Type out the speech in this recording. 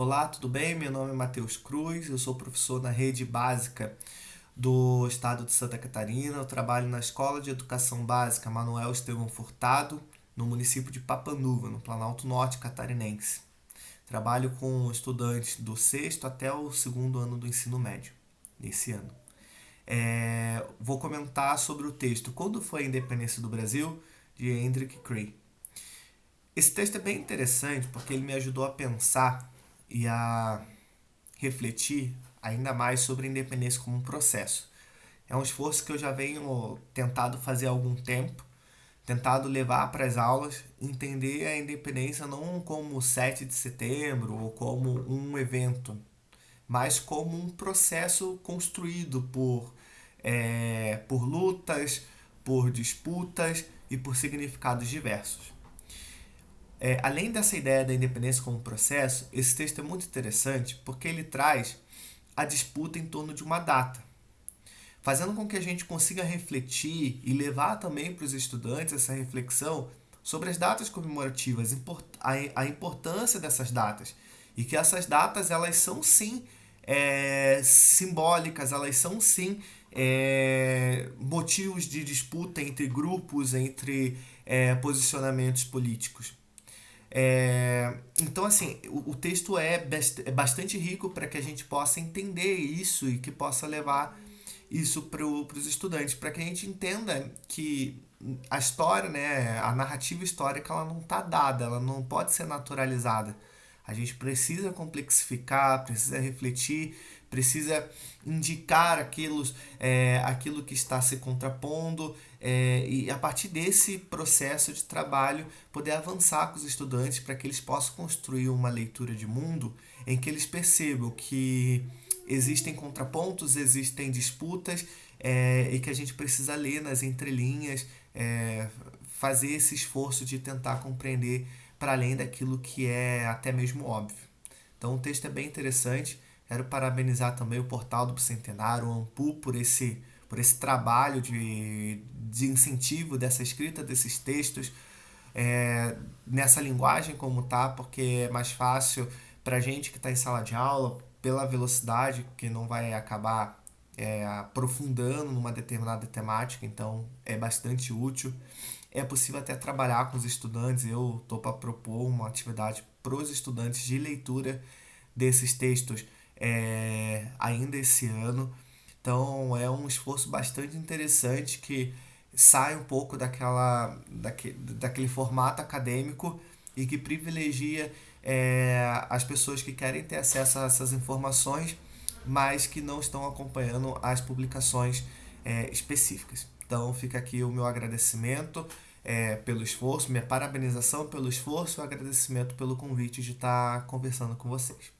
Olá, tudo bem? Meu nome é Matheus Cruz, eu sou professor na rede básica do estado de Santa Catarina. Eu trabalho na Escola de Educação Básica Manuel Estevão Furtado, no município de Papanuva, no Planalto Norte Catarinense. Trabalho com estudantes do sexto até o segundo ano do ensino médio, nesse ano. É, vou comentar sobre o texto Quando foi a Independência do Brasil, de Hendrik Cray. Esse texto é bem interessante porque ele me ajudou a pensar e a refletir ainda mais sobre a independência como um processo. É um esforço que eu já venho tentado fazer há algum tempo, tentado levar para as aulas, entender a independência não como 7 de setembro ou como um evento, mas como um processo construído por, é, por lutas, por disputas e por significados diversos. É, além dessa ideia da independência como processo, esse texto é muito interessante porque ele traz a disputa em torno de uma data, fazendo com que a gente consiga refletir e levar também para os estudantes essa reflexão sobre as datas comemorativas, a importância dessas datas e que essas datas elas são sim é, simbólicas, elas são sim é, motivos de disputa entre grupos, entre é, posicionamentos políticos. É, então, assim, o, o texto é, bast é bastante rico para que a gente possa entender isso e que possa levar isso para os estudantes, para que a gente entenda que a história, né, a narrativa histórica, ela não está dada, ela não pode ser naturalizada. A gente precisa complexificar, precisa refletir, precisa indicar aquilo, é, aquilo que está se contrapondo é, e a partir desse processo de trabalho poder avançar com os estudantes para que eles possam construir uma leitura de mundo em que eles percebam que existem contrapontos, existem disputas é, e que a gente precisa ler nas entrelinhas, é, fazer esse esforço de tentar compreender para além daquilo que é até mesmo óbvio. Então o texto é bem interessante. Quero parabenizar também o Portal do Bicentenário, o Ampu, por esse, por esse trabalho de, de incentivo dessa escrita desses textos é, nessa linguagem como tá, porque é mais fácil para a gente que está em sala de aula, pela velocidade, que não vai acabar é, aprofundando numa determinada temática, então é bastante útil. É possível até trabalhar com os estudantes, eu estou para propor uma atividade para os estudantes de leitura desses textos é, ainda esse ano. Então é um esforço bastante interessante que sai um pouco daquela, daque, daquele formato acadêmico e que privilegia é, as pessoas que querem ter acesso a essas informações, mas que não estão acompanhando as publicações é, específicas. Então fica aqui o meu agradecimento é, pelo esforço, minha parabenização pelo esforço e o agradecimento pelo convite de estar conversando com vocês.